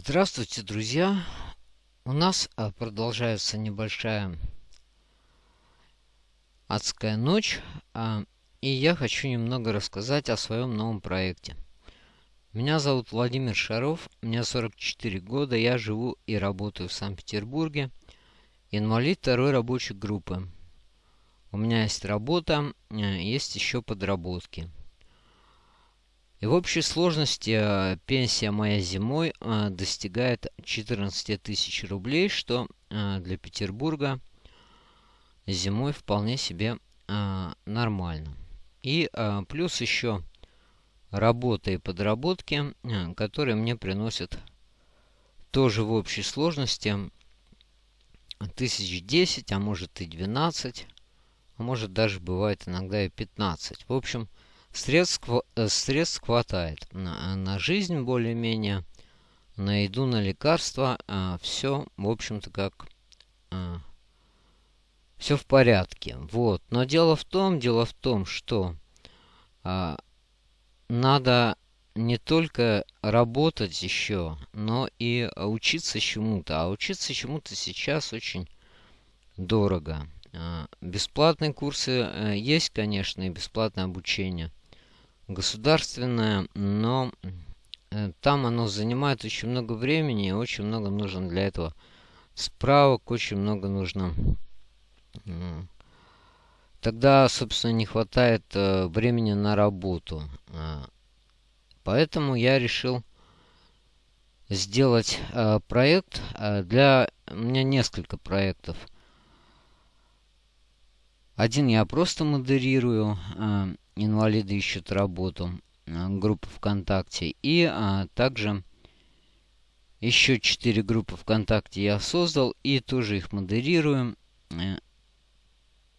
Здравствуйте, друзья! У нас а, продолжается небольшая адская ночь, а, и я хочу немного рассказать о своем новом проекте. Меня зовут Владимир Шаров, мне 44 года, я живу и работаю в Санкт-Петербурге, инвалид второй рабочей группы. У меня есть работа, а, есть еще подработки. И в общей сложности э, пенсия моя зимой э, достигает 14 тысяч рублей, что э, для Петербурга зимой вполне себе нормально. И плюс еще работа и подработки, которые мне приносят тоже в общей сложности тысяч десять, а может и 12, а может даже бывает иногда и 15. В общем, Средств, э, средств хватает на, на жизнь более-менее, на еду, на лекарства. А, все, в общем-то, как... А, все в порядке. Вот. Но дело в том, дело в том, что а, надо не только работать еще, но и учиться чему-то. А учиться чему-то сейчас очень дорого. А, бесплатные курсы есть, конечно, и бесплатное обучение государственное, но э, там оно занимает очень много времени, очень много нужно для этого справок, очень много нужно. Тогда, собственно, не хватает э, времени на работу. Э, поэтому я решил сделать проект для... У меня несколько проектов. Один я просто модерирую, инвалиды ищут работу, э, группа ВКонтакте. И а, также еще четыре группы ВКонтакте я создал и тоже их модерирую. Э,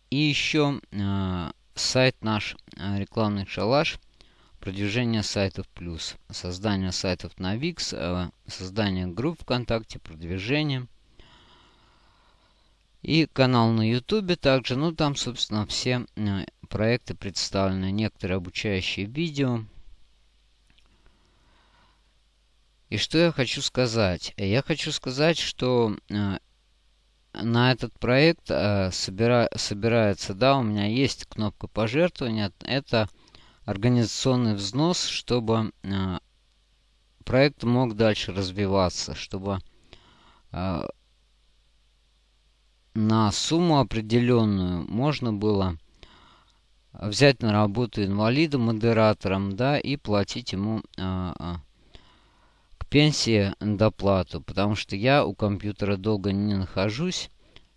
и еще а, сайт наш, рекламный шалаш, продвижение сайтов плюс, создание сайтов на а, создание групп ВКонтакте, продвижение. И канал на Ютубе также, ну там, собственно, все проекты представлены некоторые обучающие видео. И что я хочу сказать? Я хочу сказать, что э, на этот проект э, собира, собирается, да, у меня есть кнопка пожертвования. Это организационный взнос, чтобы э, проект мог дальше развиваться, чтобы на сумму определенную можно было взять на работу инвалида модератором, да, и платить ему а, а, к пенсии доплату, потому что я у компьютера долго не нахожусь.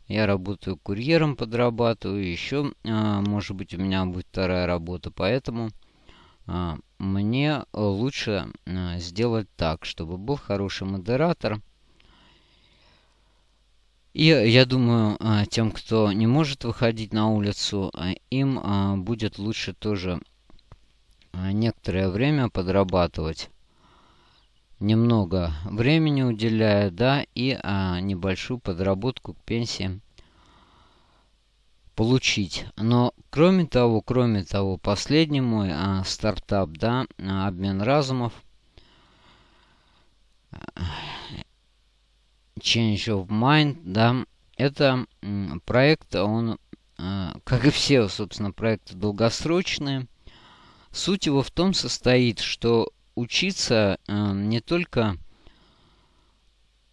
Я работаю курьером, подрабатываю, еще, а, может быть, у меня будет вторая работа, поэтому а, мне лучше сделать так, чтобы был хороший модератор – и я думаю, а, тем, кто не может выходить на улицу, а, им будет лучше тоже некоторое время подрабатывать. Немного времени уделяя, да, и небольшую подработку к пенсии получить. Но кроме того, кроме того, последний мой стартап, да, обмен разумов, Change of Mind, да, это проект, он, э, как и все, собственно, проекты долгосрочные. Суть его в том состоит, что учиться э, не только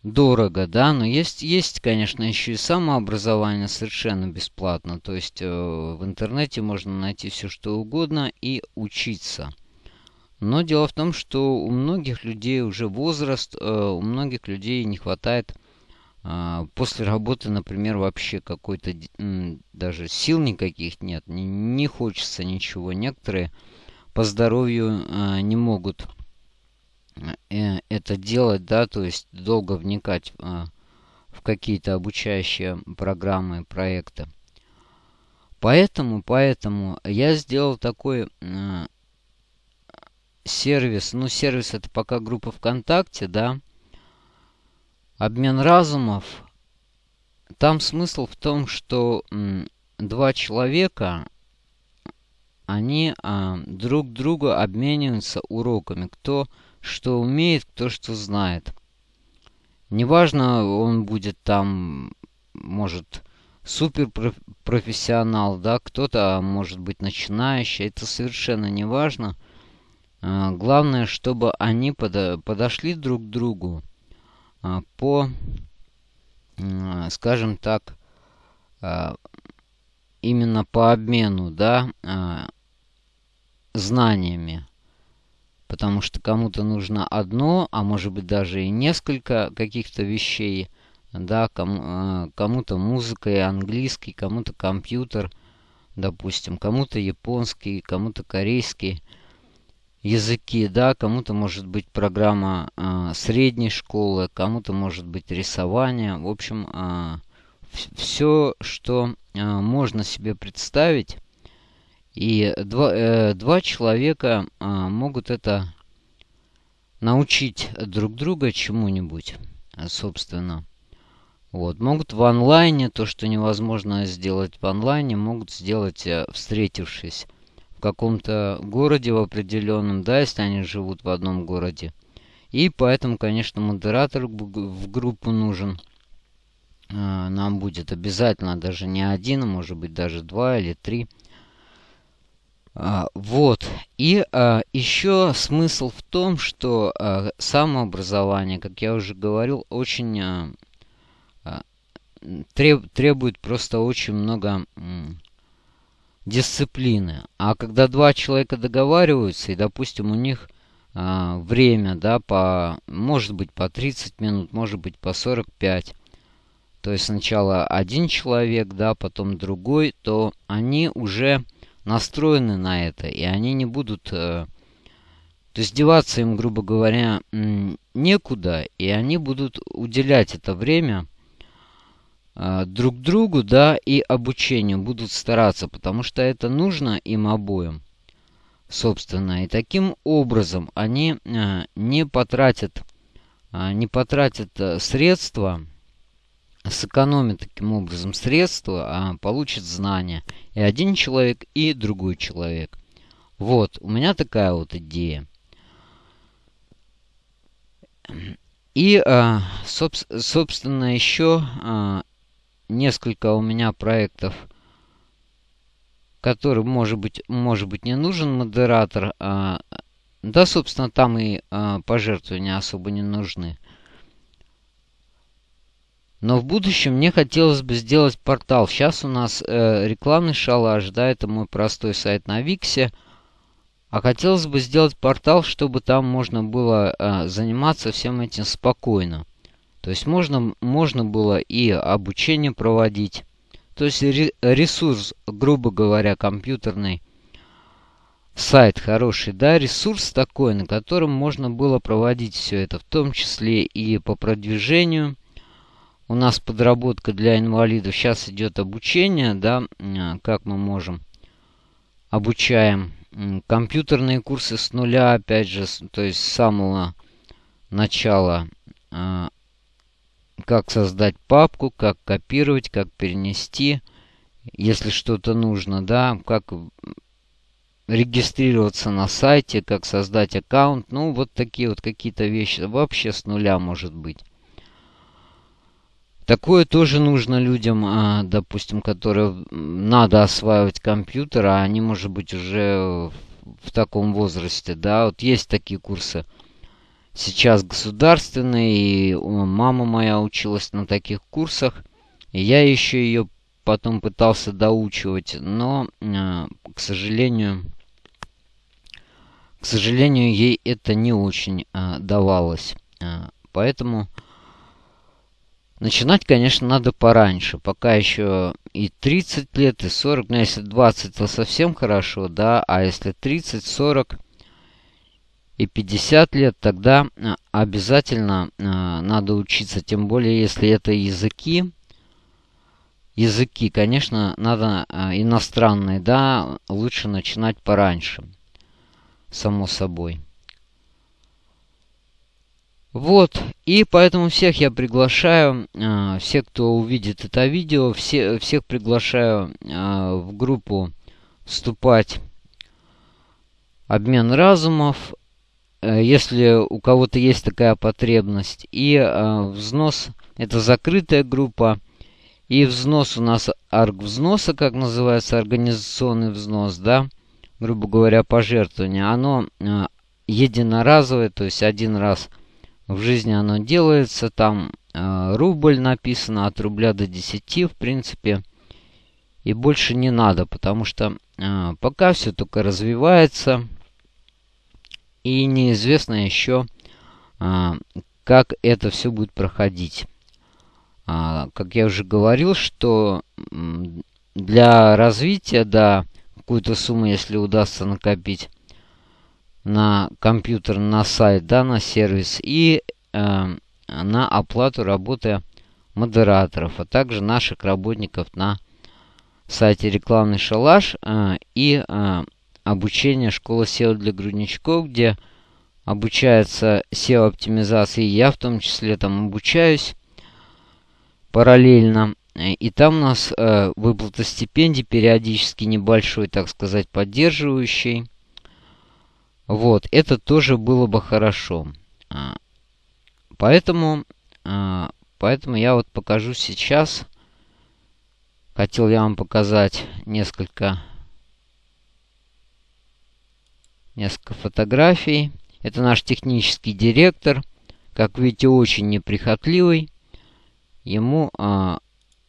дорого, да, но есть, есть, конечно, еще и самообразование совершенно бесплатно. То есть э, в интернете можно найти все, что угодно и учиться. Но дело в том, что у многих людей уже возраст, у многих людей не хватает после работы, например, вообще какой-то даже сил никаких нет, не, хочется ничего. Некоторые по здоровью э, не могут это делать, да, то есть долго вникать в какие-то обучающие программы, проекты. Поэтому, поэтому я сделал такой сервис, ну сервис это пока группа ВКонтакте, да, обмен разумов. Там смысл в том, что два человека, они а, друг другу обмениваются уроками. Кто что умеет, кто что знает. Неважно, он будет там, может, супер профессионал, да, кто-то может быть начинающий, это совершенно не важно. А, главное, чтобы они подошли друг к другу а, по, скажем так, а, именно по обмену, да, знаниями. Потому что кому-то нужно одно, а может быть даже и несколько каких-то вещей – да, кому, кому-то музыка и английский, кому-то компьютер, допустим, кому-то японский, кому-то корейский языки, да, кому-то может быть программа э, средней школы, кому-то может быть рисование, в общем, э, все, что э, можно себе представить, и два, э, два человека э, могут это научить друг друга чему-нибудь, собственно. Вот. Могут в онлайне, то, что невозможно сделать в онлайне, могут сделать, э, встретившись в каком-то городе в определенном, да, если они живут в одном городе. И поэтому, конечно, модератор в группу нужен. Э, нам будет обязательно даже не один, а может быть даже два или три. А, вот. И а, еще смысл в том, что а, самообразование, как я уже говорил, очень а, треб, требует просто очень много дисциплины. А когда два человека договариваются, и, допустим, у них а, время, да, по, может быть, по 30 минут, может быть, по 45, то есть сначала один человек, да, потом другой, то они уже настроены на это, и они не будут... Э, то есть деваться им, грубо говоря, некуда, и они будут уделять это время друг другу, да, и обучению будут стараться, потому что это нужно им обоим, собственно. И таким образом они а, не потратят, а, не потратят средства, сэкономят таким образом средства, а получат знания. И один человек, и другой человек. Вот, у меня такая вот идея. И, собственно, еще несколько у меня проектов, которым, может быть, может быть не нужен модератор. А, да, собственно, там и а, пожертвования особо не нужны. Но в будущем мне хотелось бы сделать портал. Сейчас у нас э, рекламный шалаш, да, это мой простой сайт на Виксе. А хотелось бы сделать портал, чтобы там можно было э, заниматься всем этим спокойно. То есть можно, можно было и обучение проводить. То есть ресурс, грубо говоря, компьютерный, сайт хороший, да, ресурс такой, на котором можно было проводить все это, в том числе и по продвижению. У нас подработка для инвалидов. Сейчас идет обучение, да, как мы можем. Обучаем компьютерные курсы с нуля, опять же, то есть с самого начала а, как создать папку, как копировать, как перенести, если что-то нужно, да, как регистрироваться на сайте, как создать аккаунт, ну, вот такие вот какие-то вещи, вообще с нуля может быть. Такое тоже нужно людям, а, допустим, которые надо осваивать компьютер, а они, может быть, уже в таком возрасте, да, вот есть такие курсы – сейчас государственный, и мама моя училась на таких курсах. Я еще ее потом пытался доучивать, но, э, к сожалению, к сожалению, ей это не очень э, давалось. Э, поэтому начинать, конечно, надо пораньше, пока еще и 30 лет, и 40, но если 20, то совсем хорошо, да, а если 30, 40 и 50 лет, тогда а, обязательно а, надо учиться. Тем более, если это языки. Языки, конечно, надо а, иностранные, да, лучше начинать пораньше. Само собой. Вот, и поэтому всех я приглашаю, э, все, кто увидит это видео, все, всех приглашаю э, в группу вступать. Обмен разумов э, если у кого-то есть такая потребность. И э, взнос – это закрытая группа. И взнос у нас арг взноса, как называется, организационный взнос, да, грубо говоря, пожертвование. Оно э, единоразовое, то есть один раз в жизни оно делается. Там э, рубль написано от рубля до 10, в принципе. И больше не надо, потому что э, пока все только развивается. И неизвестно еще, э, как это все будет проходить. А, как я уже говорил, что для развития, да, какую-то сумму, если удастся накопить на компьютер, на сайт, да, на сервис и э, на оплату работы модераторов, а также наших работников на сайте рекламный шалаш э, и э, обучение школы SEO для грудничков, где обучается SEO-оптимизации. Я в том числе там обучаюсь параллельно. И там у нас э, выплата стипендий периодически небольшой, так сказать, поддерживающий. Вот, это тоже было бы хорошо. А, поэтому, а, поэтому я вот покажу сейчас. Хотел я вам показать несколько, несколько фотографий. Это наш технический директор. Как видите, очень неприхотливый. Ему, а,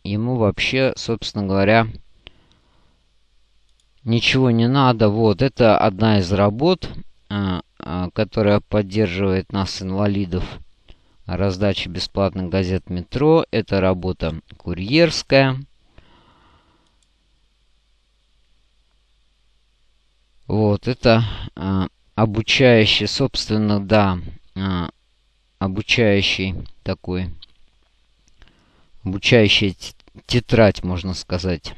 ему вообще, собственно говоря, ничего не надо. Вот, это одна из работ. А, а, которая поддерживает нас, инвалидов, раздачи бесплатных газет «Метро». Это работа курьерская. Вот, это а, обучающий, собственно, да, а, обучающий такой, обучающая тетрадь, можно сказать.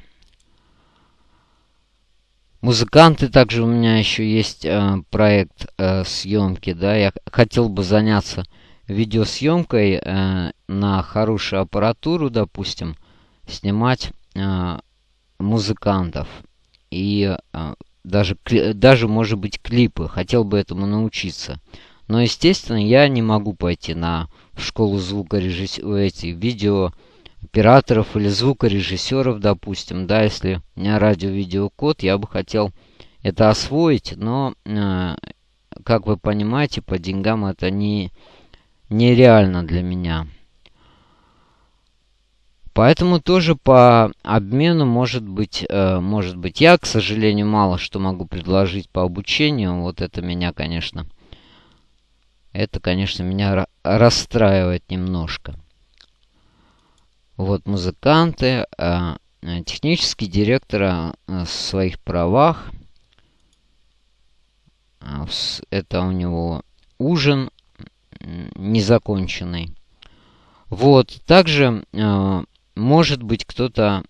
Музыканты также у меня еще есть э, проект э, съемки, да, я хотел бы заняться видеосъемкой э, на хорошую аппаратуру, допустим, снимать э, музыкантов и э, даже, даже, может быть, клипы. Хотел бы этому научиться. Но, естественно, я не могу пойти на школу звукорежиссера, эти видео операторов или звукорежиссеров, допустим, да, если у меня радио-видеокод, я бы хотел это освоить, но, э, как вы понимаете, по деньгам это не, нереально для меня. Поэтому тоже по обмену может быть, э, может быть, я, к сожалению, мало что могу предложить по обучению. Вот это меня, конечно, это, конечно, меня расстраивает немножко. Вот музыканты, э, технический директор э, в своих правах. Это у него ужин незаконченный. Вот, также э, может быть кто-то,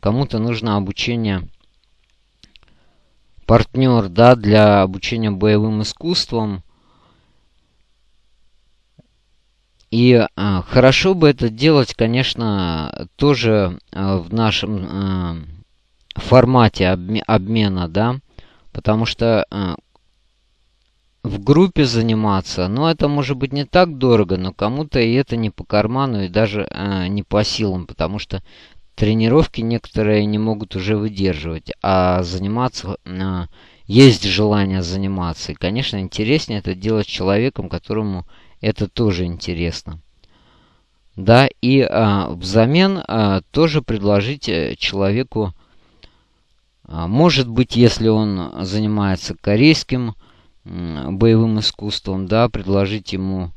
кому-то нужно обучение партнер, да, для обучения боевым искусствам. И а, хорошо бы это делать, конечно, тоже а, в нашем а, формате обме обмена, да, потому что а, в группе заниматься, ну, это может быть не так дорого, но кому-то и это не по карману, и даже а, не по силам, потому что тренировки некоторые не могут уже выдерживать, а заниматься... А, есть желание заниматься. И, конечно, интереснее это делать человеком, которому это тоже интересно. Да, и а, взамен а, тоже предложите человеку, а, может быть, если он занимается корейским боевым искусством, да, предложить ему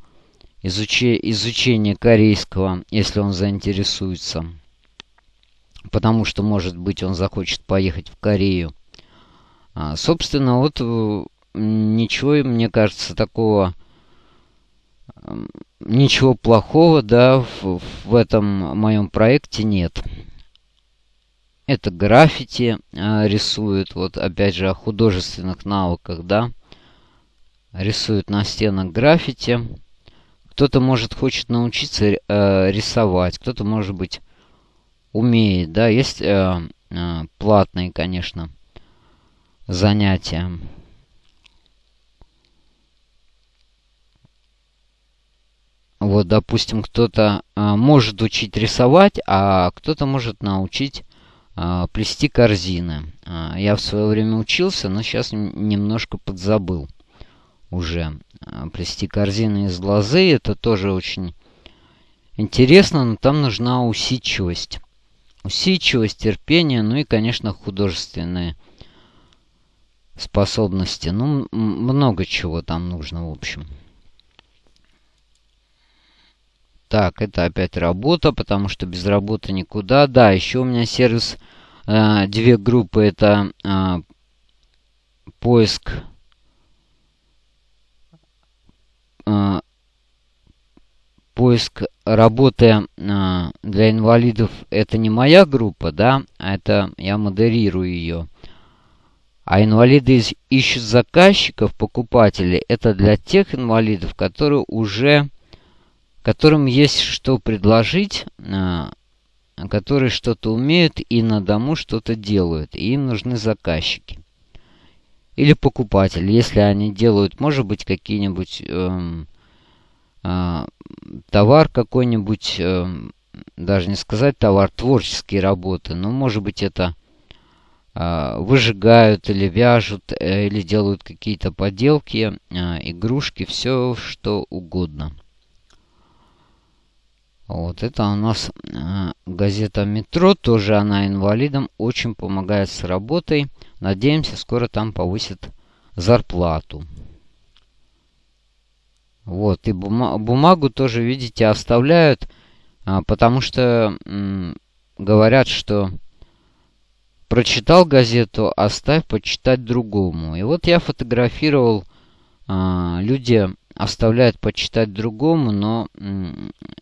изучи, изучение корейского, если он заинтересуется. Потому что, может быть, он захочет поехать в Корею. А, собственно, вот э, ничего, мне кажется, такого ничего плохого, да, в, в этом моем проекте нет. Это граффити э, рисует, вот опять же о художественных навыках, да рисует на стенах граффити. Кто-то, может, хочет научиться э, рисовать, кто-то, может быть, умеет, да, есть э, э, платные, конечно, занятия. Вот, допустим, кто-то э, может учить рисовать, а кто-то может научить э, плести корзины. Э, я в свое время учился, но сейчас немножко подзабыл уже. А, плести корзины из лозы, это тоже очень интересно, но там нужна усидчивость. Усидчивость, терпение, ну и, конечно, художественные способности. Ну, много чего там нужно, в общем. Так, это опять работа, потому что без работы никуда. Да, еще у меня сервис, э, две группы, это э, поиск э, поиск работы э, для инвалидов это не моя группа, да, а это я модерирую ее. А инвалиды ищут заказчиков, покупателей. Это для тех инвалидов, которые уже которым есть что предложить, а, которые что-то умеют и на дому что-то делают. И им нужны заказчики. Или покупатели, если они делают, может быть, какие-нибудь э, э, товар какой-нибудь, э, даже не сказать товар, творческие работы, но может быть это э, выжигают или вяжут, э, или делают какие-то поделки, э, игрушки, все что угодно. Вот это у нас э, газета «Метро». Тоже она инвалидам очень помогает с работой. Надеемся, скоро там повысит зарплату. Вот, и бума бумагу тоже, видите, оставляют, а, потому что м, говорят, что прочитал газету, оставь почитать другому. И вот я фотографировал, а, люди оставляют почитать другому, но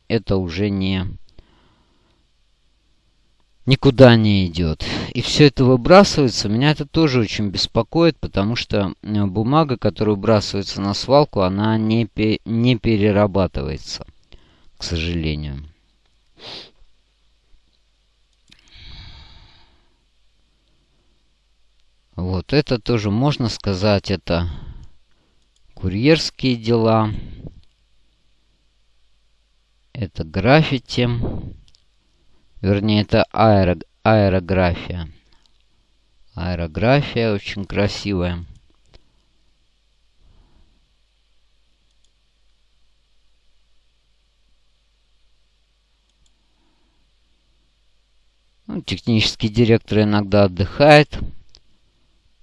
это уже не никуда не идет. И все это выбрасывается. Меня это тоже очень беспокоит, потому что бумага, которая выбрасывается на свалку, она не, не перерабатывается, к сожалению. Вот это тоже можно сказать, это курьерские дела. Это граффити. Вернее, это аэро, аэрография. Аэрография очень красивая. Ну, технический директор иногда отдыхает.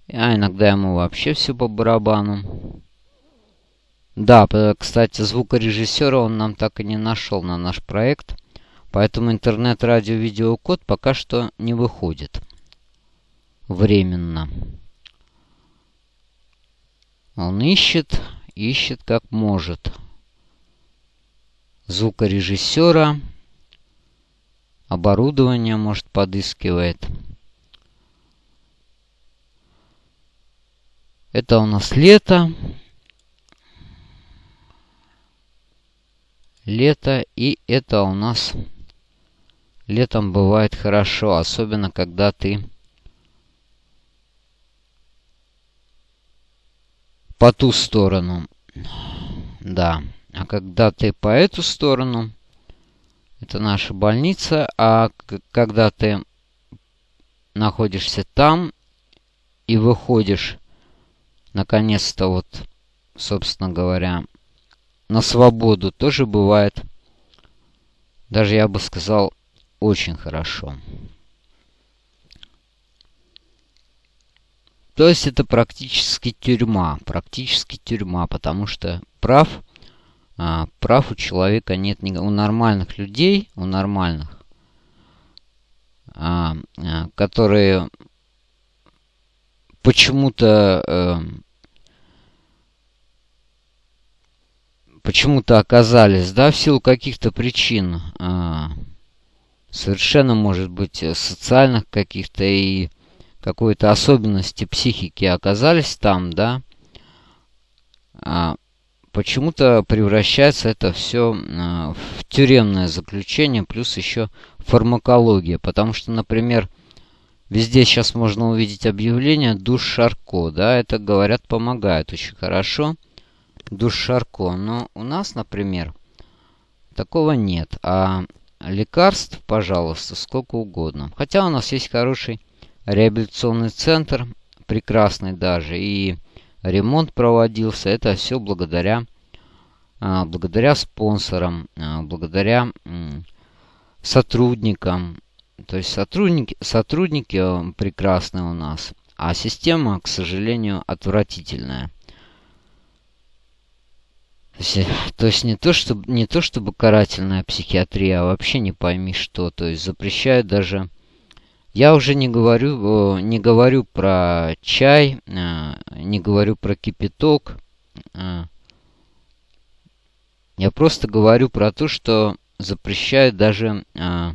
А иногда ему вообще все по барабану. Да, кстати, звукорежиссера он нам так и не нашел на наш проект. Поэтому интернет-радио-видеокод пока что не выходит. Временно. Он ищет, ищет как может. Звукорежиссера. Оборудование, может, подыскивает. Это у нас лето. лето, и это у нас летом бывает хорошо, особенно когда ты по ту сторону. Да. А когда ты по эту сторону, это наша больница, а когда ты находишься там и выходишь, наконец-то вот, собственно говоря, на свободу тоже бывает, даже я бы сказал, очень хорошо. То есть это практически тюрьма, практически тюрьма, потому что прав, а, прав у человека нет, у нормальных людей, у нормальных, а, а, которые почему-то а, почему-то оказались, да, в силу каких-то причин, а, совершенно, может быть, социальных каких-то и какой-то особенности психики оказались там, да, а, почему-то превращается это все а, в тюремное заключение, плюс еще фармакология, потому что, например, Везде сейчас можно увидеть объявление «Душ Шарко». Да, это, говорят, помогает очень хорошо душ Шарко. Но у нас, например, Такого нет. А лекарств, пожалуйста, сколько угодно. Хотя у нас есть хороший реабилитационный центр, прекрасный даже, и ремонт проводился. Это все благодаря, а, благодаря спонсорам, а, благодаря сотрудникам. То есть сотрудники, сотрудники э, прекрасные у нас, а система, к сожалению, отвратительная. То есть, то есть не, то, чтобы, не то чтобы карательная психиатрия, а вообще не пойми что. То есть запрещают даже... Я уже не говорю, не говорю про чай, э, не говорю про кипяток. Э. Я просто говорю про то, что запрещают даже э,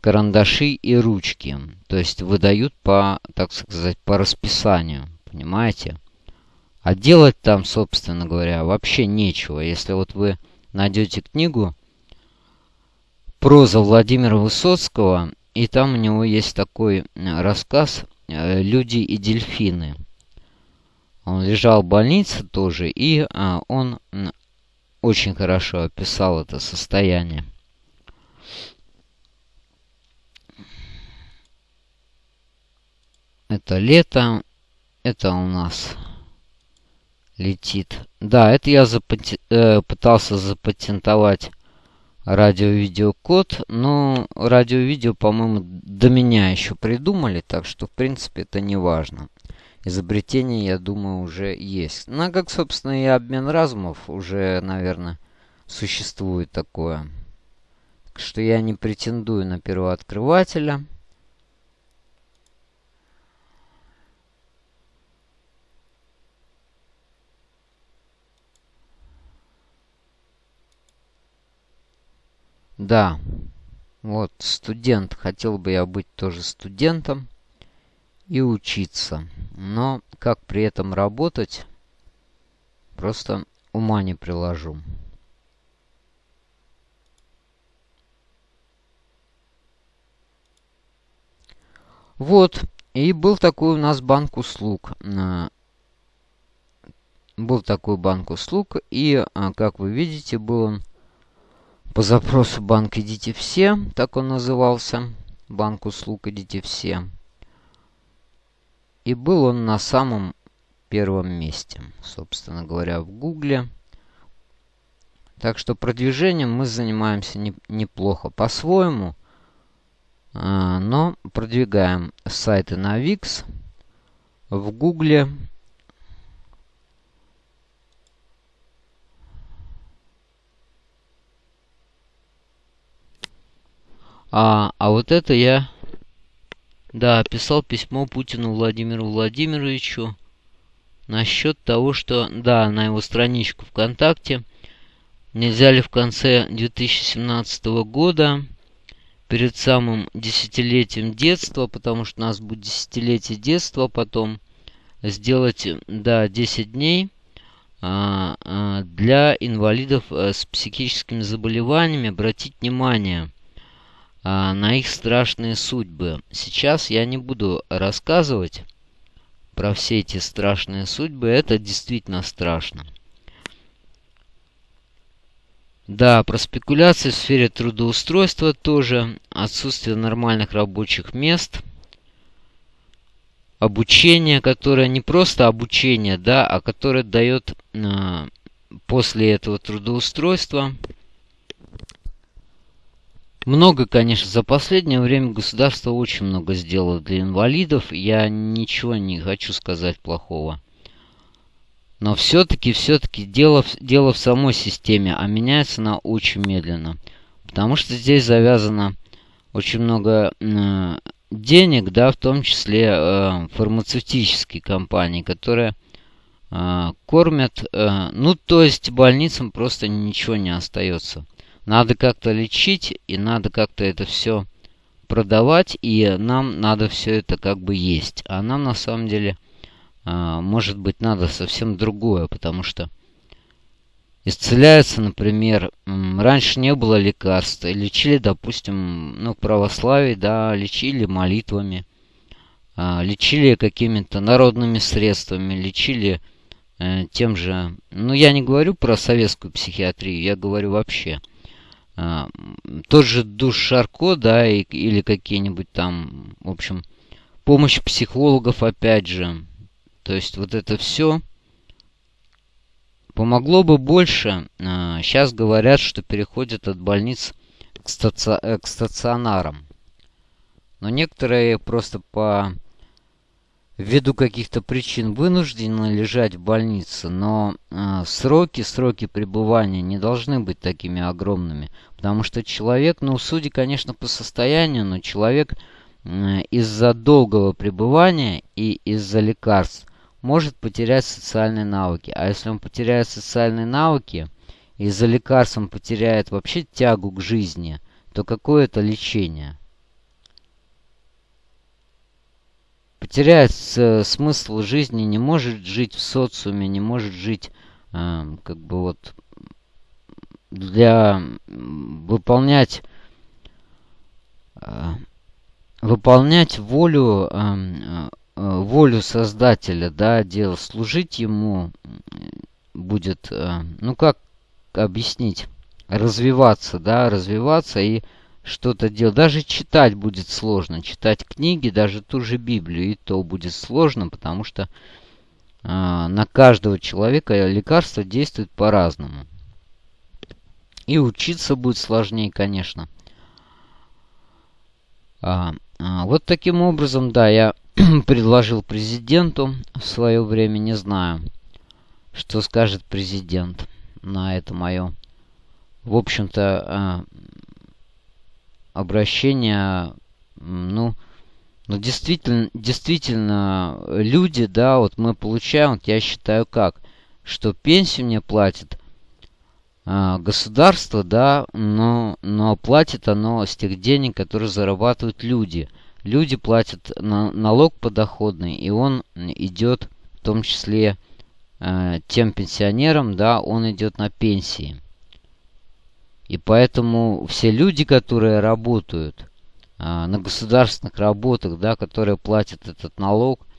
карандаши и ручки. То есть выдают по, так сказать, по расписанию. Понимаете? А делать там, собственно говоря, вообще нечего. Если вот вы найдете книгу «Проза Владимира Высоцкого», и там у него есть такой э, рассказ э, «Люди и дельфины». Он лежал в больнице тоже, и а, он очень хорошо описал это состояние. Это лето, это у нас летит. Да, это я запати э, пытался запатентовать радио-видеокод, но радио-видео, по-моему, до меня еще придумали, так что, в принципе, это не важно. Изобретение, я думаю, уже есть. Ну, а как, собственно, и обмен разумов уже, наверное, существует такое. Так что я не претендую на первооткрывателя. Да, вот студент. Хотел бы я быть тоже студентом и учиться. Но как при этом работать, просто ума не приложу. Вот, и был такой у нас банк услуг. Э, был такой банк услуг, и, э, как вы видите, был он по запросу банк «Идите все», так он назывался, банк услуг «Идите все». И был он на самом первом месте, собственно говоря, в Гугле. Так что продвижением мы занимаемся не, неплохо по-своему, а, но продвигаем сайты на Wix в Гугле А, а вот это я, да, писал письмо Путину Владимиру Владимировичу насчет того, что, да, на его страничку ВКонтакте нельзя ли в конце 2017 года, перед самым десятилетием детства, потому что у нас будет десятилетие детства потом, сделать, да, 10 дней а, а, для инвалидов а, с психическими заболеваниями. Обратить внимание – на их страшные судьбы. Сейчас я не буду рассказывать про все эти страшные судьбы. Это действительно страшно. Да, про спекуляции в сфере трудоустройства тоже. Отсутствие нормальных рабочих мест. Обучение, которое не просто обучение, да, а которое дает э, после этого трудоустройства много, конечно, за последнее время государство очень много сделало для инвалидов. Я ничего не хочу сказать плохого. Но все-таки, все-таки дело, дело в самой системе, а меняется она очень медленно. Потому что здесь завязано очень много э, денег, да, в том числе э, фармацевтические компании, которые э, кормят, э, ну, то есть больницам просто ничего не остается. Надо как-то лечить, и надо как-то это все продавать, и нам надо все это как бы есть. А нам на самом деле, а, может быть, надо совсем другое, потому что исцеляется, например, раньше не было лекарств, лечили, допустим, ну, православие, да, лечили молитвами, а, лечили какими-то народными средствами, лечили э, тем же... Ну, я не говорю про советскую психиатрию, я говорю вообще – А, тот же душ Шарко, да, и, или какие-нибудь там, в общем, помощь психологов опять же. То есть вот это все помогло бы больше. А, сейчас говорят, что переходят от больниц к, стаци... Э, к стационарам. Но некоторые просто по ввиду каких-то причин вынуждены лежать в больнице, но э, сроки, сроки пребывания не должны быть такими огромными, потому что человек, ну, судя, конечно, по состоянию, но человек из-за долгого пребывания и из-за лекарств может потерять социальные навыки. А если он потеряет социальные навыки, из-за лекарств он потеряет вообще тягу к жизни, то какое это лечение? потеряет смысл жизни, не может жить в социуме, не может жить э, как бы вот для выполнять э, выполнять волю э, э, волю создателя да дел служить ему будет э, ну как объяснить развиваться да развиваться и что-то делать. Даже читать будет сложно. Читать книги, даже ту же Библию, и то будет сложно, потому что на каждого человека лекарство действует по-разному. И учиться будет сложнее, конечно. А, а, вот таким образом, да, я предложил президенту в свое время, не знаю, что скажет президент на это мое, в общем-то, а, обращение, ну, ну действительно, действительно, люди, да, вот мы получаем, вот я считаю как, что пенсию мне платит э, государство, да, но, но платит оно с тех денег, которые зарабатывают люди. Люди платят на, налог подоходный, и он идет в том числе э, тем пенсионерам, да, он идет на пенсии. И поэтому все люди, которые работают а, на государственных работах, да, которые платят этот налог, э,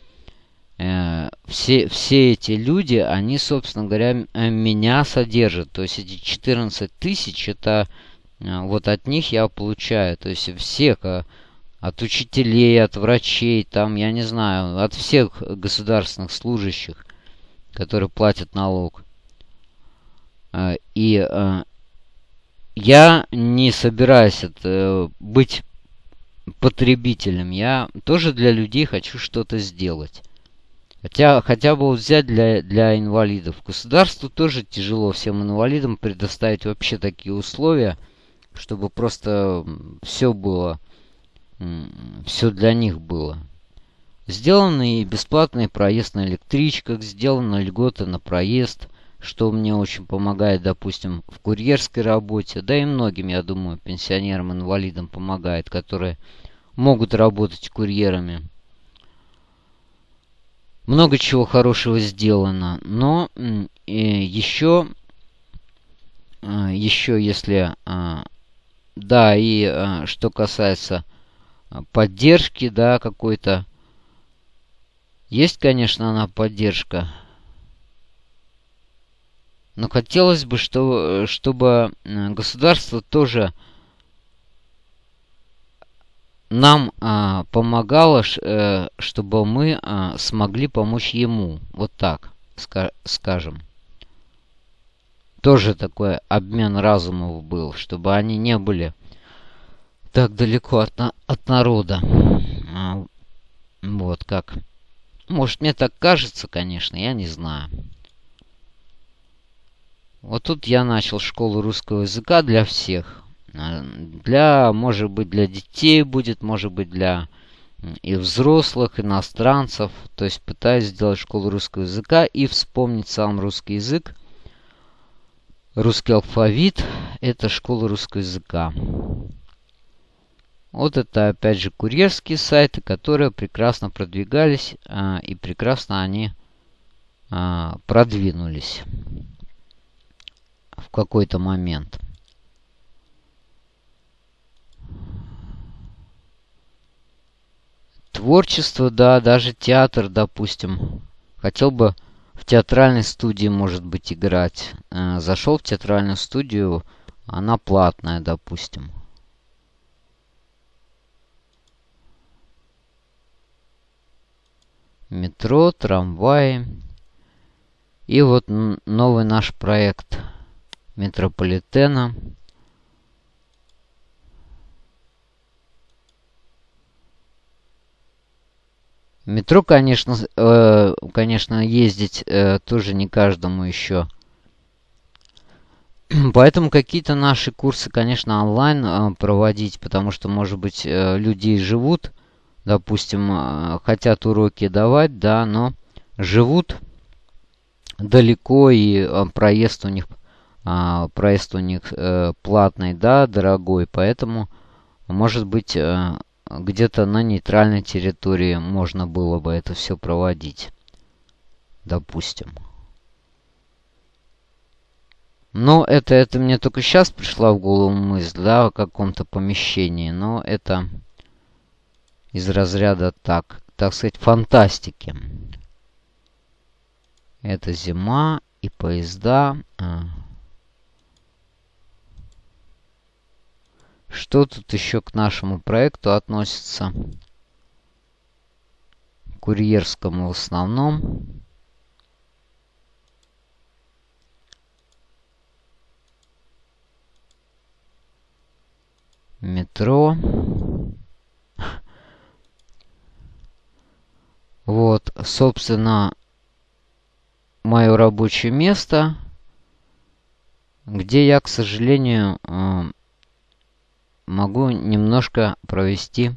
все, все эти люди, они, собственно говоря, э, меня содержат. То есть эти 14 тысяч, это э, вот от них я получаю. То есть всех, э, от учителей, от врачей, там, я не знаю, от всех государственных служащих, которые платят налог. Э, и э, я не собираюсь это, быть потребителем. Я тоже для людей хочу что-то сделать. Хотя, хотя бы взять для, для инвалидов. Государству тоже тяжело всем инвалидам предоставить вообще такие условия, чтобы просто все было, все для них было. Сделаны и бесплатный проезд на электричках, сделаны льготы на проезд – что мне очень помогает, допустим, в курьерской работе, да и многим, я думаю, пенсионерам, инвалидам помогает, которые могут работать курьерами. Много чего хорошего сделано, но э, еще, э, еще если, э, да, и э, что касается поддержки, да, какой-то, есть, конечно, она поддержка, но хотелось бы, что, чтобы государство тоже нам а, помогало, э, чтобы мы а, смогли помочь ему. Вот так, ска скажем. Тоже такой обмен разумов был, чтобы они не были так далеко от, на от народа. А, вот как. Может, мне так кажется, конечно, я не знаю. Вот тут я начал школу русского языка для всех. А, для, может быть, для детей будет, может быть, для и взрослых, иностранцев. То есть пытаюсь сделать школу русского языка и вспомнить сам русский язык. Русский алфавит – это школа русского языка. Вот это опять же курьерские сайты, которые прекрасно продвигались а, и прекрасно они а, продвинулись в какой-то момент. Творчество, да, даже театр, допустим. Хотел бы в театральной студии, может быть, играть. Э, зашел в театральную студию, она платная, допустим. Метро, трамваи. И вот новый наш проект метрополитена. Метро, конечно, э, конечно, ездить э, тоже не каждому еще. Поэтому какие-то наши курсы, конечно, онлайн э, проводить, потому что, может быть, э, люди живут, допустим, э, хотят уроки давать, да, но живут далеко и э, проезд у них э, проезд у них э, платный, да, дорогой, поэтому, может быть, э, где-то на нейтральной территории можно было бы это все проводить. Допустим. Но это, это мне только сейчас пришла в голову мысль, да, о каком-то помещении. Но это из разряда так, так сказать, фантастики. Это зима и поезда. А. Что тут еще к нашему проекту относится? Курьерскому в основном. Метро. Вот, собственно, мое рабочее место, где я, к сожалению, э, могу немножко провести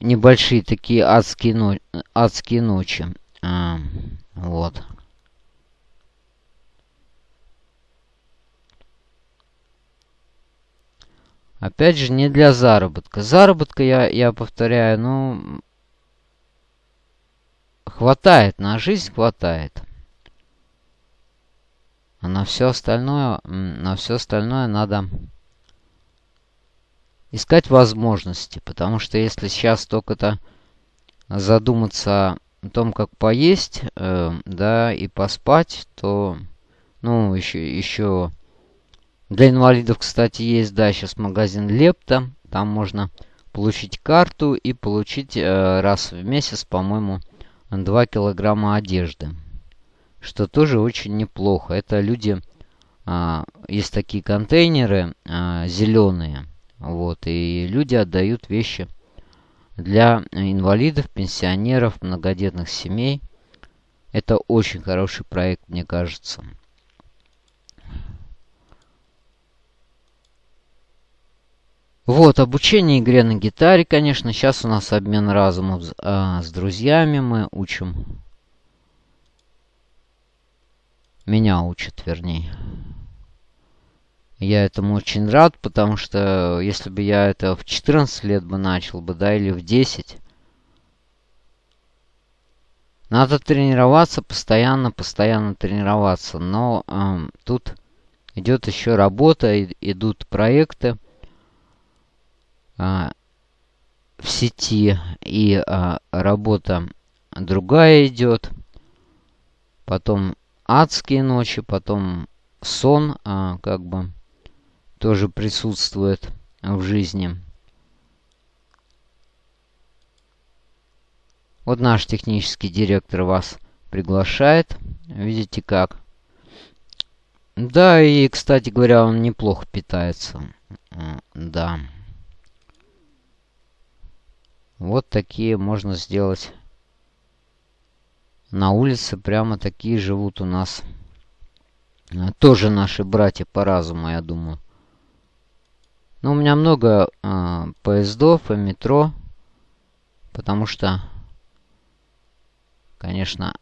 небольшие такие адские, но... адские ночи. А, вот. Опять же, не для заработка. Заработка, я, я повторяю, ну, хватает, на жизнь хватает. А на все остальное, на все остальное надо искать возможности. Потому что если сейчас только-то задуматься о том, как поесть, э, да, и поспать, то, ну, еще, еще для инвалидов, кстати, есть, да, сейчас магазин Лепта. Там можно получить карту и получить э, раз в месяц, по-моему, 2 килограмма одежды что тоже очень неплохо. Это люди, а, есть такие контейнеры а, зеленые, вот, и люди отдают вещи для инвалидов, пенсионеров, многодетных семей. Это очень хороший проект, мне кажется. Вот, обучение игре на гитаре, конечно. Сейчас у нас обмен разумом а, с друзьями. Мы учим меня учат, вернее. Я этому очень рад, потому что если бы я это в 14 лет бы начал бы, да, или в 10, надо тренироваться постоянно, постоянно тренироваться. Но э, тут идет еще работа, и, идут проекты э, в сети, и э, работа другая идет. Потом адские ночи, потом сон, а, как бы, тоже присутствует в жизни. Вот наш технический директор вас приглашает. Видите как. Да, и, кстати говоря, он неплохо питается. Да. Вот такие можно сделать на улице прямо такие живут у нас. Э, тоже наши братья по разуму, я думаю. Но ну, у меня много э, поездов и метро. Потому что, конечно,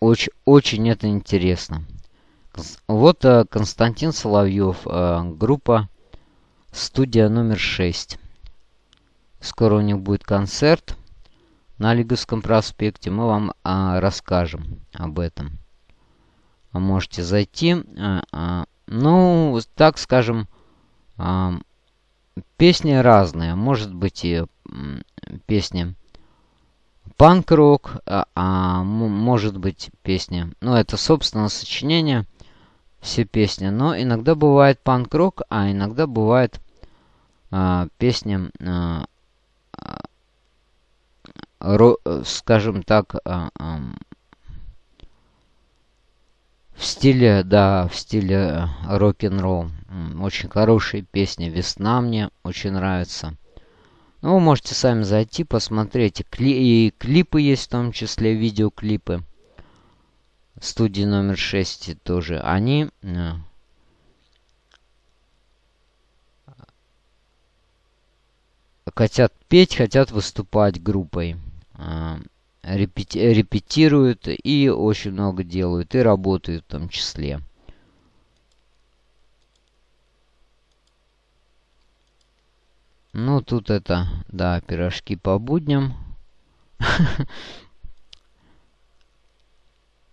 очень, очень это интересно. Вот э, Константин Соловьев, э, группа «Студия номер 6». Скоро у них будет концерт на Лиговском проспекте. Мы вам а, расскажем об этом. Можете зайти. А, а, ну, так скажем, а, песни разные. Может быть и песни панк-рок, а, а может быть песня. Ну, это, собственно, сочинение, все песни. Но иногда бывает панк-рок, а иногда бывает а, песня, а, скажем так, а, в стиле, да, в стиле э, рок-н-ролл. Очень хорошая песня «Весна» мне очень нравится. Ну, вы можете сами зайти, посмотреть. И клипы есть в том числе, видеоклипы. Студии номер 6 тоже. Они хотят петь, хотят выступать группой. Э, репети репетируют и очень много делают, и работают в том числе. Ну, тут это, да, пирожки по будням.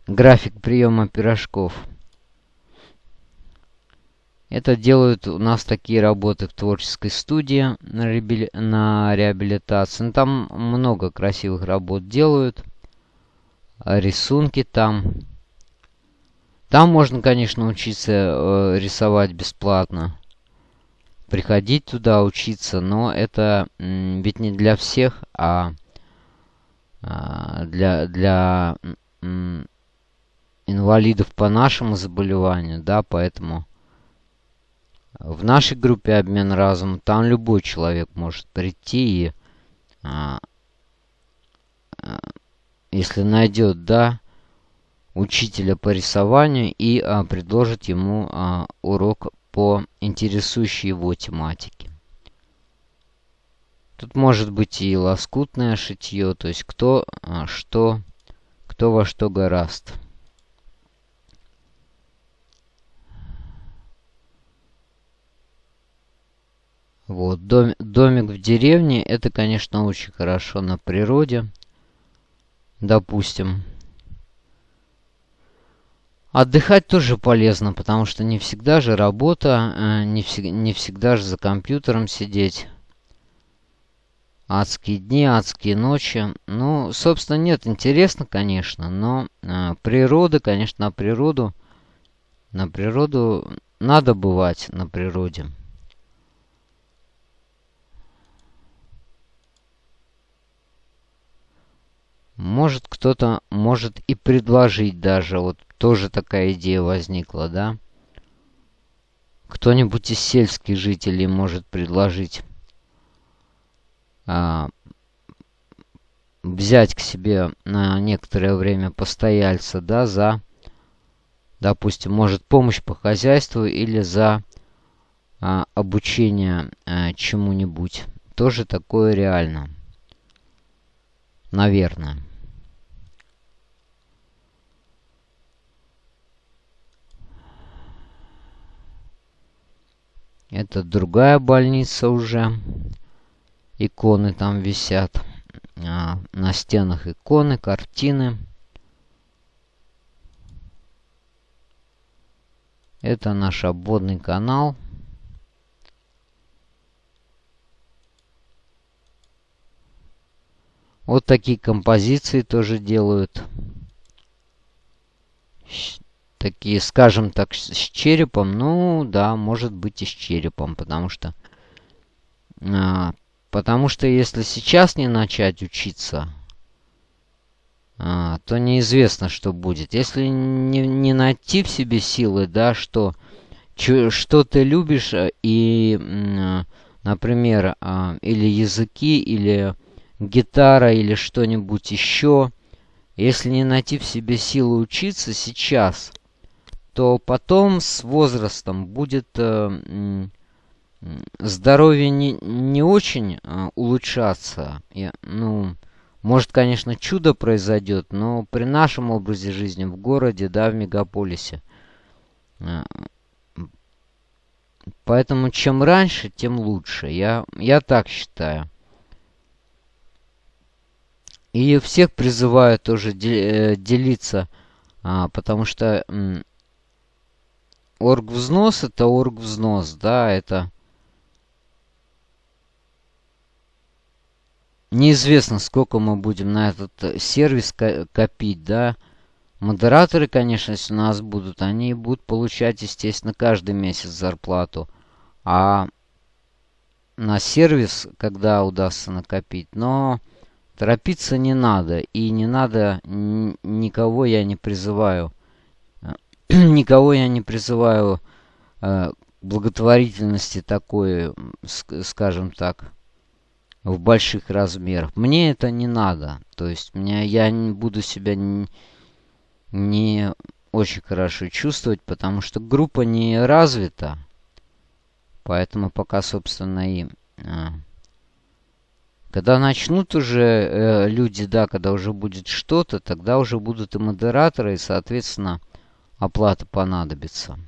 График приема пирожков. Это делают у нас такие работы в творческой студии на, реабили... на реабилитации. Ну, там много красивых работ делают. Рисунки там. Там можно, конечно, учиться э, рисовать бесплатно. Приходить туда, учиться, но это ведь не для всех, а, а для, для инвалидов по нашему заболеванию, да, поэтому в нашей группе обмен разум там любой человек может прийти и, а, а, если найдет, да, учителя по рисованию и а, предложит ему а, урок по интересующей его тематике. Тут может быть и лоскутное шитье, то есть кто а, что, кто во что гораст. Вот, дом, домик в деревне, это, конечно, очень хорошо на природе. Допустим. Отдыхать тоже полезно, потому что не всегда же работа, э, не, вс не всегда же за компьютером сидеть. Адские дни, адские ночи. Ну, собственно, нет, интересно, конечно, но э, природа, конечно, на природу, на природу надо бывать на природе. Может кто-то может и предложить даже, вот тоже такая идея возникла, да? Кто-нибудь из сельских жителей может предложить а, взять к себе на некоторое время постояльца, да, за, допустим, может помощь по хозяйству или за а, обучение а, чему-нибудь. Тоже такое реально. Наверное. Это другая больница уже. Иконы там висят. А, на стенах иконы, картины. Это наш обводный канал. Вот такие композиции тоже делают. Такие, скажем так, с черепом. Ну, да, может быть и с черепом, потому что... А, потому что если сейчас не начать учиться, а, то неизвестно, что будет. Если не, не найти в себе силы, да, что, что ты любишь, а, и, например, а, или языки, или гитара или что-нибудь еще, если не найти в себе силы учиться сейчас, то потом с возрастом будет э, здоровье не, не очень э, улучшаться. Я, ну, может, конечно, чудо произойдет, но при нашем образе жизни в городе, да, в мегаполисе. Э, поэтому чем раньше, тем лучше. Я, я так считаю. И всех призываю тоже э, делиться, а, потому что оргвзнос это оргвзнос, да, это неизвестно, сколько мы будем на этот э, сервис копить, да. Модераторы, конечно, если у нас будут, они будут получать, естественно, каждый месяц зарплату. А на сервис, когда удастся накопить, но торопиться не надо. И не надо, никого я не призываю, никого я не призываю э, благотворительности такой, скажем так, в больших размерах. Мне это не надо. То есть меня, я не буду себя не, не очень хорошо чувствовать, потому что группа не развита. Поэтому пока, собственно, и... А, когда начнут уже э, люди, да, когда уже будет что-то, тогда уже будут и модераторы, и, соответственно, оплата понадобится.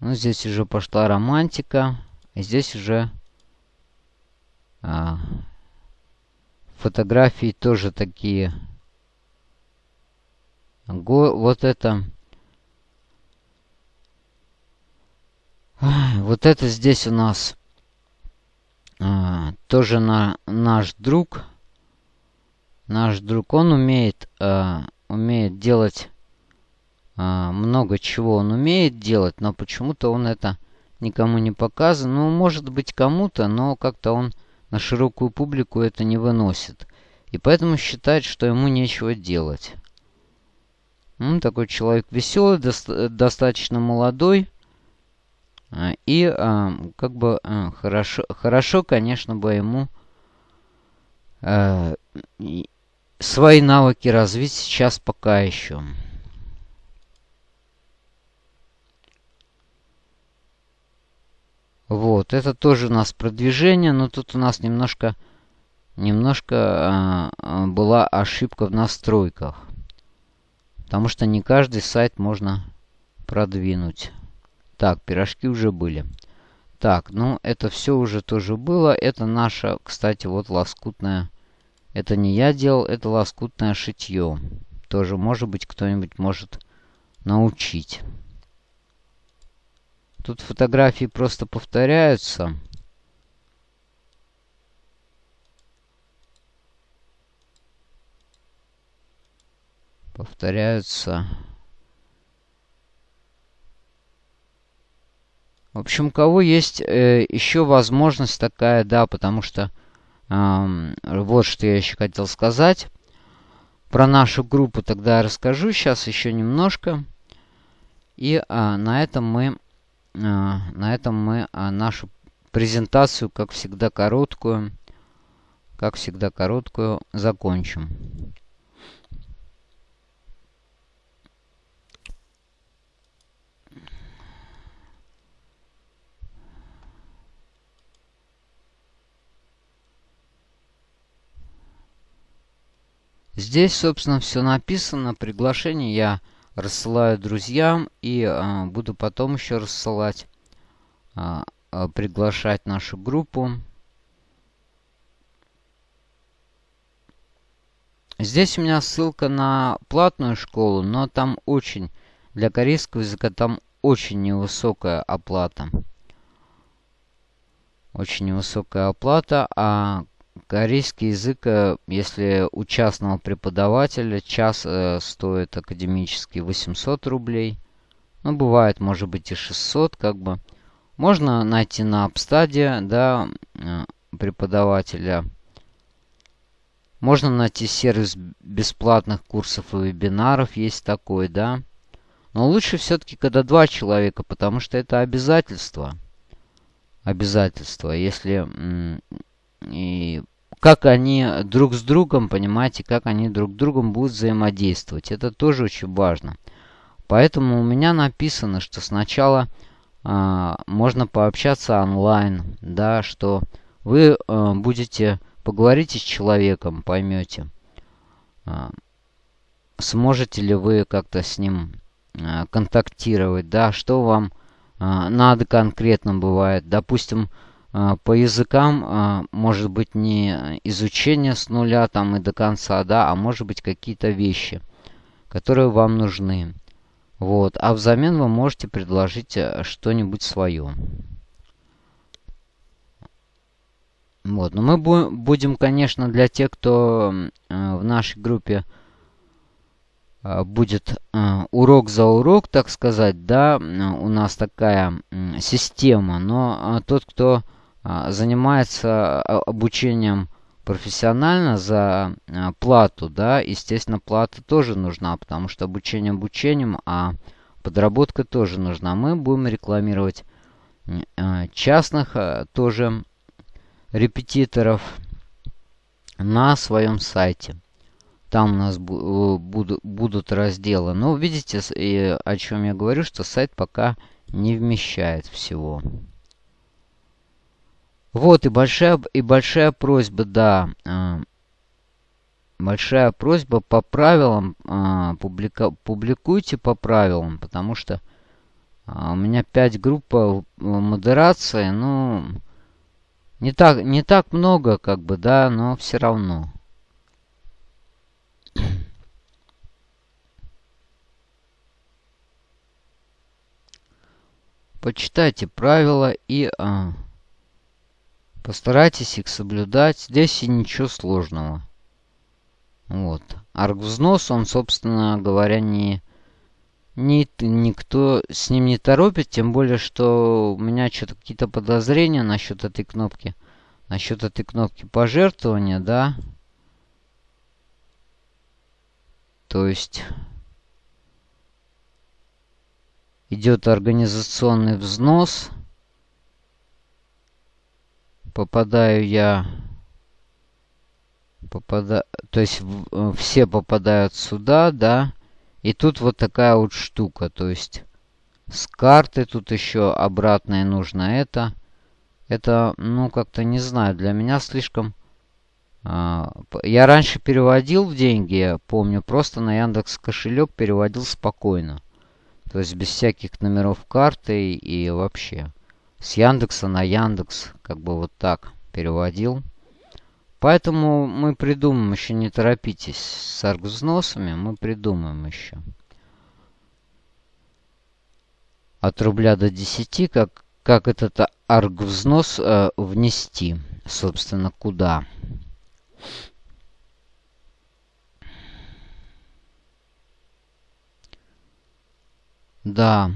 Ну, здесь уже пошла романтика. Здесь уже а, фотографии тоже такие Го, вот это... Вот это здесь у нас а, тоже на, наш друг. Наш друг, он умеет, а, умеет делать а, много чего. Он умеет делать, но почему-то он это никому не показывает. Ну, может быть, кому-то, но как-то он на широкую публику это не выносит. И поэтому считает, что ему нечего делать. Ну, такой человек веселый, до достаточно молодой. А, и а, как бы а, хорошо, хорошо, конечно, бы ему свои навыки развить сейчас пока еще. Вот, это тоже у нас продвижение, но тут у нас немножко, немножко а, была ошибка в настройках. Потому что не каждый сайт можно продвинуть. Так, пирожки уже были. Так, ну это все уже тоже было. Это наша, кстати, вот лоскутная. Это не я делал, это лоскутное шитье. Тоже, может быть, кто-нибудь может научить. Тут фотографии просто повторяются. повторяются. В общем, у кого есть э, еще возможность такая, да, потому что э, вот что я еще хотел сказать. Про нашу группу тогда я расскажу сейчас еще немножко. И а, на этом мы, а, на этом мы а, нашу презентацию, как всегда короткую, как всегда короткую, закончим. Здесь, собственно, все написано. Приглашение я рассылаю друзьям и э, буду потом еще рассылать, э, э, приглашать нашу группу. Здесь у меня ссылка на платную школу, но там очень, для корейского языка там очень невысокая оплата. Очень невысокая оплата, а Корейский язык, э, если у частного преподавателя, час э, стоит академический 800 рублей. Ну, бывает, может быть, и 600, как бы. Можно найти на Апстаде, да, э, преподавателя. Можно найти сервис бесплатных курсов и вебинаров, есть такой, да. Но лучше все-таки, когда два человека, потому что это обязательство. Обязательство. Если и как они друг с другом, понимаете, как они друг с другом будут взаимодействовать. Это тоже очень важно. Поэтому у меня написано, что сначала э, можно пообщаться онлайн, да, что вы э, будете поговорите с человеком, поймете, э, сможете ли вы как-то с ним э, контактировать, да, что вам э, надо конкретно бывает. Допустим, а, по языкам а, может быть не изучение с нуля там и до конца, да, а может быть какие-то вещи, которые вам нужны. Вот. А взамен вы можете предложить э, что-нибудь свое. Вот. Но мы бу будем, конечно, для тех, кто э, в нашей группе э, будет урок за урок, так сказать, да, у нас такая система. Но э, тот, кто занимается обучением профессионально за э, плату, да, естественно, плата тоже нужна, потому что обучение обучением, а подработка тоже нужна. Мы будем рекламировать э, частных э, тоже репетиторов на своем сайте. Там у нас будут, будут разделы. Но видите, о чем я говорю, что сайт пока не вмещает всего. Вот, и большая, и большая просьба, да. Э, большая просьба по правилам, э, публика, публикуйте по правилам, потому что э, у меня 5 групп модерации, ну, не так, не так много, как бы, да, но все равно. Почитайте правила и... А, Постарайтесь их соблюдать. Здесь и ничего сложного. Вот. Аргвзнос, он, собственно говоря, не, не, никто с ним не торопит. Тем более, что у меня что-то какие-то подозрения насчет этой кнопки. Насчет этой кнопки пожертвования, да. То есть... Идет организационный взнос попадаю я... Попада... То есть в, все попадают сюда, да. И тут вот такая вот штука. То есть с карты тут еще обратное нужно это. Это, ну, как-то не знаю, для меня слишком... А, я раньше переводил в деньги, помню, просто на Яндекс кошелек переводил спокойно. То есть без всяких номеров карты и вообще с Яндекса на Яндекс, как бы вот так переводил. Поэтому мы придумаем еще, не торопитесь с аргвзносами, мы придумаем еще. От рубля до 10, как, как этот аргвзнос э, внести, собственно, куда. Да,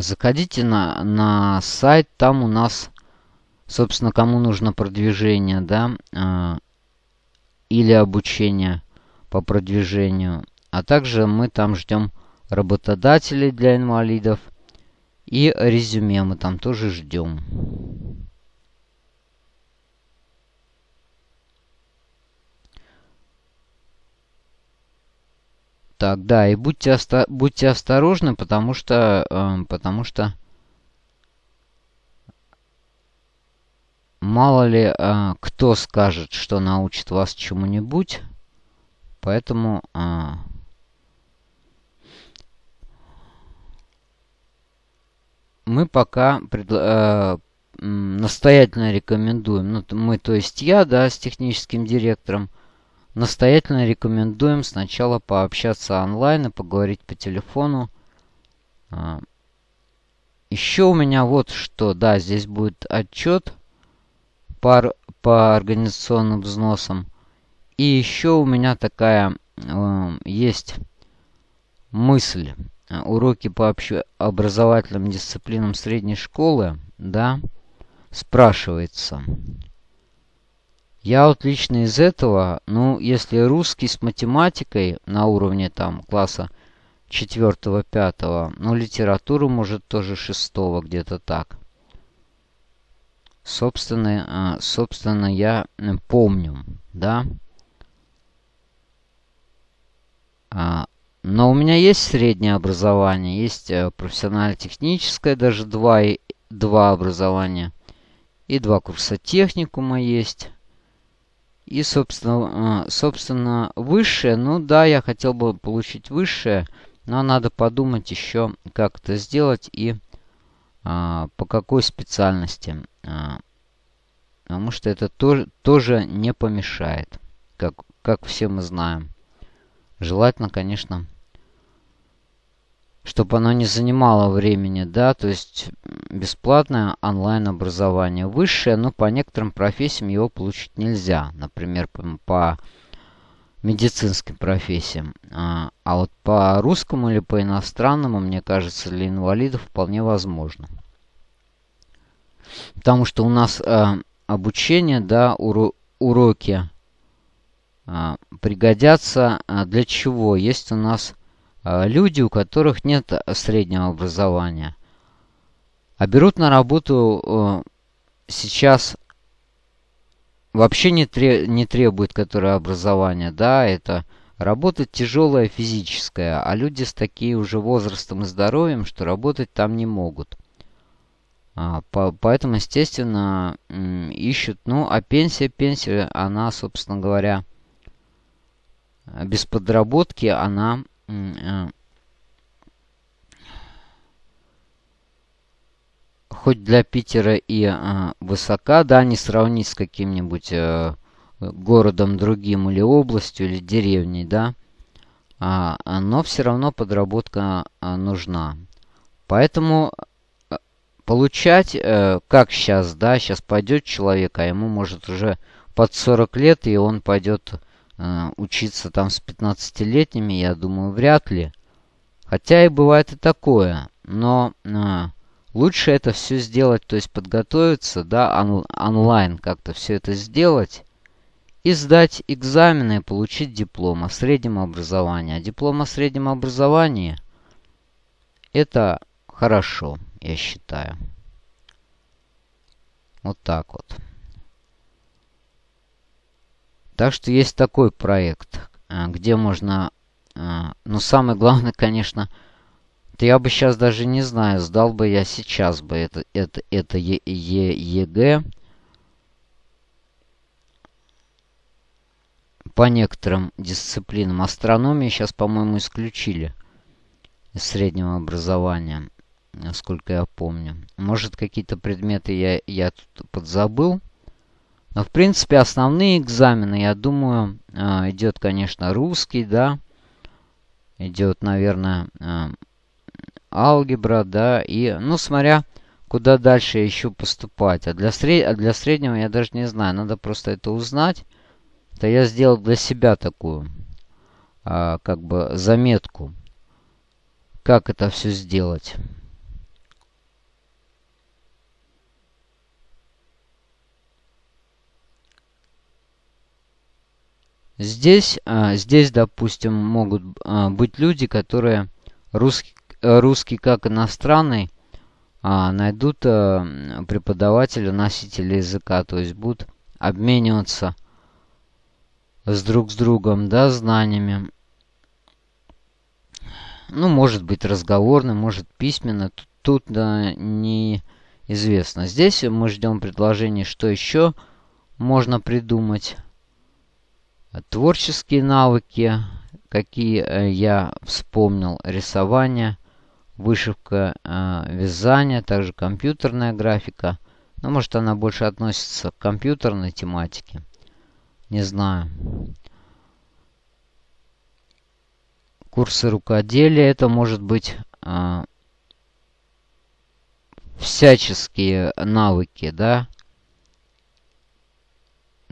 заходите на, на сайт, там у нас, собственно, кому нужно продвижение, да, а, или обучение по продвижению. А также мы там ждем работодателей для инвалидов и резюме мы там тоже ждем. Так, да, и будьте, оста будьте осторожны, потому что, э, потому что мало ли э, кто скажет, что научит вас чему-нибудь, поэтому э, мы пока э, настоятельно рекомендуем, ну, мы, то есть я, да, с техническим директором, Настоятельно рекомендуем сначала пообщаться онлайн и поговорить по телефону. А, Еще у меня вот что. Да, здесь будет отчет по, по организационным взносам. И еще у меня такая э, есть мысль. Уроки по общеобразовательным дисциплинам средней школы, да, спрашивается. Я вот лично из этого, ну, если русский с математикой на уровне там класса 4-5, ну, литературу, может, тоже 6 где-то так. Собственно, э, собственно, я помню, да. А, но у меня есть среднее образование, есть э, профессионально-техническое, даже два, два образования. И два курса техникума есть. И, собственно, а, собственно, высшее. Ну да, я хотел бы получить высшее. Но надо подумать еще, как это сделать и а, по какой специальности. А, потому что это тоже, тоже не помешает, как, как все мы знаем. Желательно, конечно, чтобы оно не занимало времени, да, то есть бесплатное онлайн-образование. Высшее, но по некоторым профессиям его получить нельзя. Например, по, медицинским профессиям. А, а вот по русскому или по иностранному, мне кажется, для инвалидов вполне возможно. Потому что у нас а, обучение, да, уро уроки а, пригодятся а, для чего? Есть у нас люди, у которых нет среднего образования. А берут на работу сейчас вообще не, тре не требует которое образование. Да, это работа тяжелая физическая, а люди с таким уже возрастом и здоровьем, что работать там не могут. А, по, поэтому, естественно, ищут. Ну, а пенсия, пенсия, она, собственно говоря, без подработки, она Э, хоть для Питера и э, высока, да, не сравнить с каким-нибудь э, городом другим или областью, или деревней, да, а, но все равно подработка а, нужна. Поэтому э, получать, э, как сейчас, да, сейчас пойдет человек, а ему может уже под 40 лет, и он пойдет Э, учиться там с 15-летними, я думаю, вряд ли. Хотя и бывает и такое. Но э, лучше это все сделать, то есть подготовиться, да, он, онлайн как-то все это сделать. И сдать экзамены и получить диплом о среднем образовании. А диплом о среднем образовании это хорошо, я считаю. Вот так вот. Так что есть такой проект, э, где можно... Э, ну, самое главное, конечно, то я бы сейчас даже не знаю, сдал бы я сейчас бы это, это, это е, е, ЕГЭ. По некоторым дисциплинам. Астрономию сейчас, по-моему, исключили из среднего образования, насколько я помню. Может, какие-то предметы я, я тут подзабыл. Но, в принципе, основные экзамены, я думаю, а, идет, конечно, русский, да. Идет, наверное, а, алгебра, да. И, ну, смотря, куда дальше еще поступать. А для, сред... а для среднего я даже не знаю. Надо просто это узнать. То я сделал для себя такую, как бы, заметку. Как это все сделать. Здесь, а, здесь, допустим, могут а, быть люди, которые русский, русский как иностранный а, найдут преподавателя, носителя языка, то есть будут обмениваться с друг с другом, да, знаниями. Ну, может быть разговорно, может письменно. Тут, тут да, неизвестно. Здесь мы ждем предложений, что еще можно придумать. Творческие навыки, какие э, я вспомнил, рисование, вышивка, э, вязание, также компьютерная графика. Но ну, может она больше относится к компьютерной тематике. Не знаю. Курсы рукоделия, это может быть э, всяческие навыки, да,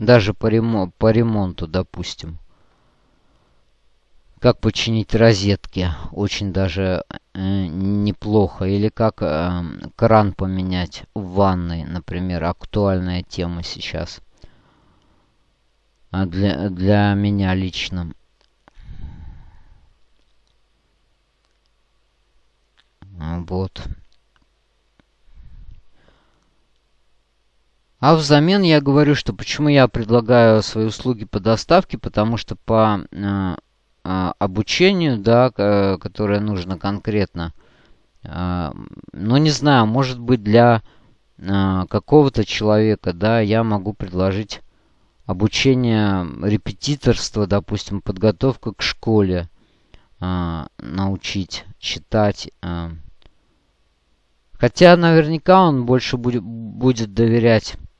даже по, ремонту, по ремонту, допустим. Как починить розетки. Очень даже э, неплохо. Или как э, кран поменять в ванной, например. Актуальная тема сейчас. А для, для меня лично. Вот. А взамен я говорю, что почему я предлагаю свои услуги по доставке, потому что по э, э, обучению, да, которое нужно конкретно, э, ну не знаю, может быть для э, какого-то человека, да, я могу предложить обучение репетиторства, допустим, подготовка к школе, э, научить читать. Э. Хотя наверняка он больше будет, будет доверять а,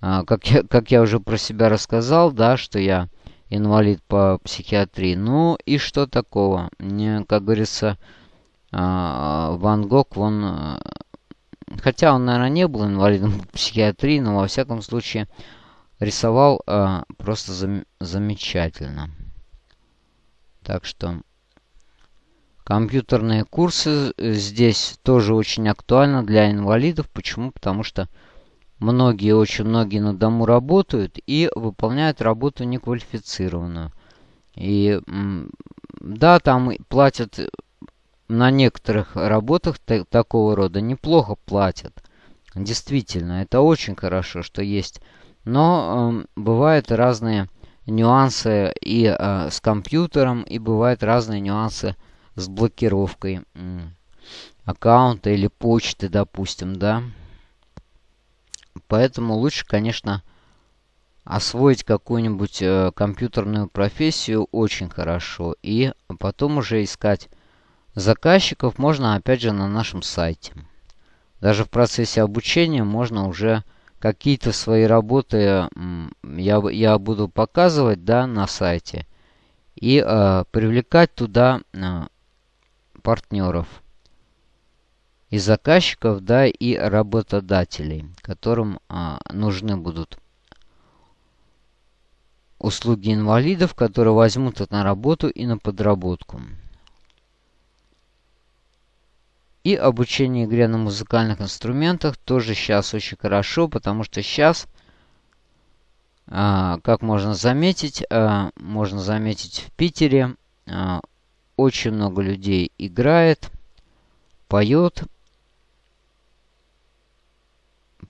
как, я, как я уже про себя рассказал, да, что я инвалид по психиатрии. Ну и что такого? Мне, как говорится, Ван Гог, он... Хотя он, наверное, не был инвалидом психиатрии, но во всяком случае рисовал просто зам замечательно. Так что компьютерные курсы здесь тоже очень актуальны для инвалидов. Почему? Потому что многие, очень многие на дому работают и выполняют работу неквалифицированную. И да, там платят на некоторых работах такого рода неплохо платят. Действительно, это очень хорошо, что есть. Но э, бывают разные нюансы и э, с компьютером, и бывают разные нюансы с блокировкой э, аккаунта или почты, допустим, да. Поэтому лучше, конечно, освоить какую-нибудь э, компьютерную профессию очень хорошо. И потом уже искать заказчиков можно, опять же, на нашем сайте. Даже в процессе обучения можно уже какие-то свои работы я, я буду показывать да, на сайте. И э, привлекать туда э, партнеров и заказчиков, да, и работодателей, которым э, нужны будут услуги инвалидов, которые возьмут это на работу и на подработку. И обучение игре на музыкальных инструментах тоже сейчас очень хорошо, потому что сейчас, а, как можно заметить, а, можно заметить в Питере, а, очень много людей играет, поет,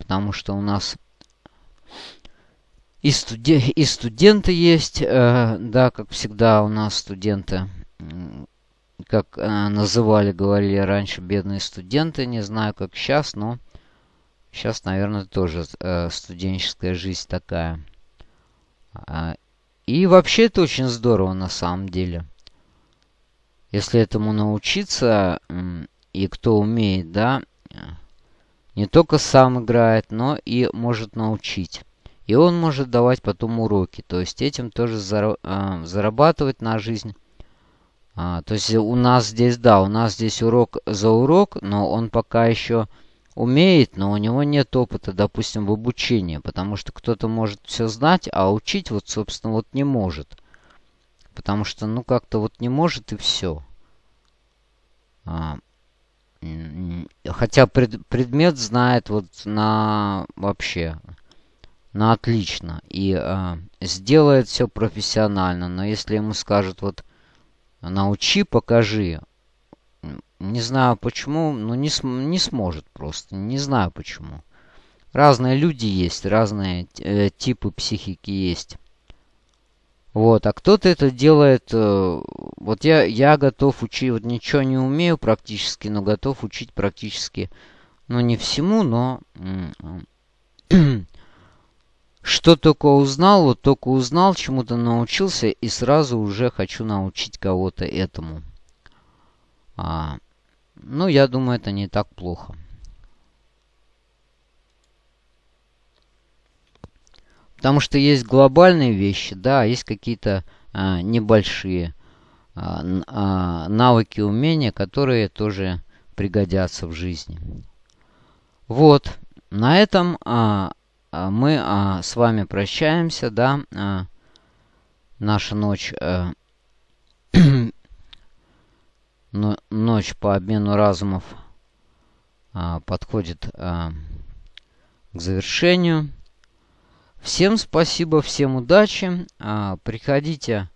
потому что у нас и, студи и студенты есть, э, да, как всегда у нас студенты, как э, называли, говорили раньше, бедные студенты. Не знаю, как сейчас, но сейчас, наверное, тоже э, студенческая жизнь такая. А, и вообще это очень здорово на самом деле. Если этому научиться, и кто умеет, да, не только сам играет, но и может научить. И он может давать потом уроки. То есть этим тоже э, зарабатывать на жизнь. А, то есть у нас здесь, да, у нас здесь урок за урок, но он пока еще умеет, но у него нет опыта, допустим, в обучении. Потому что кто-то может все знать, а учить вот, собственно, вот не может. Потому что, ну, как-то вот не может и все. А, хотя пред, предмет знает вот на вообще на отлично и э, сделает все профессионально. Но если ему скажут, вот, научи, покажи, не знаю почему, но не, см не сможет просто. Не знаю почему. Разные люди есть, разные э, типы психики есть. Вот, а кто-то это делает... Э, вот я, я готов учить, вот ничего не умею практически, но готов учить практически, ну не всему, но... Что только узнал, вот только узнал, чему-то научился, и сразу уже хочу научить кого-то этому. А, ну, я думаю, это не так плохо. Потому что есть глобальные вещи, да, есть какие-то а, небольшие а, а, навыки, умения, которые тоже пригодятся в жизни. Вот, на этом а, а, мы а, с вами прощаемся, да. А, наша ночь... А, но, ночь по обмену разумов а, подходит а, к завершению. Всем спасибо, всем удачи. А, приходите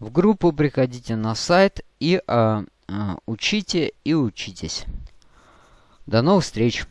в группу, приходите на сайт и а, а, учите и учитесь. До новых встреч!